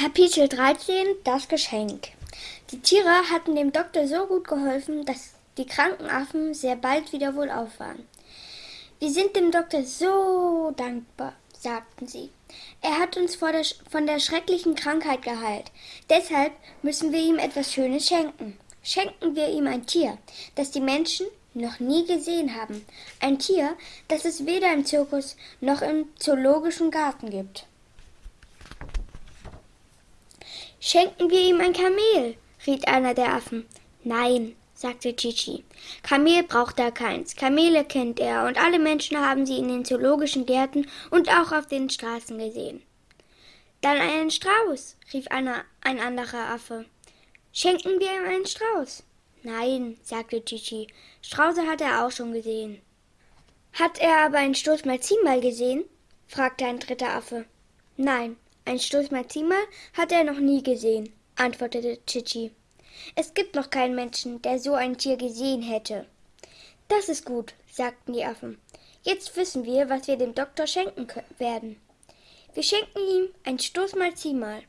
Kapitel 13 Das Geschenk Die Tiere hatten dem Doktor so gut geholfen, dass die kranken Affen sehr bald wieder wohlauf waren. Wir sind dem Doktor so dankbar, sagten sie. Er hat uns der, von der schrecklichen Krankheit geheilt. Deshalb müssen wir ihm etwas Schönes schenken. Schenken wir ihm ein Tier, das die Menschen noch nie gesehen haben. Ein Tier, das es weder im Zirkus noch im zoologischen Garten gibt. Schenken wir ihm ein Kamel, riet einer der Affen. Nein, sagte Chichi. Kamel braucht er keins. Kamele kennt er, und alle Menschen haben sie in den zoologischen Gärten und auch auf den Straßen gesehen. Dann einen Strauß, rief einer, ein anderer Affe. Schenken wir ihm einen Strauß? Nein, sagte Chichi. Strauße hat er auch schon gesehen. Hat er aber einen Stoß mal mal gesehen? fragte ein dritter Affe. Nein, ein Stoßmalzimal hat er noch nie gesehen, antwortete Chichi. Es gibt noch keinen Menschen, der so ein Tier gesehen hätte. Das ist gut, sagten die Affen. Jetzt wissen wir, was wir dem Doktor schenken werden. Wir schenken ihm ein Stoßmalzimal.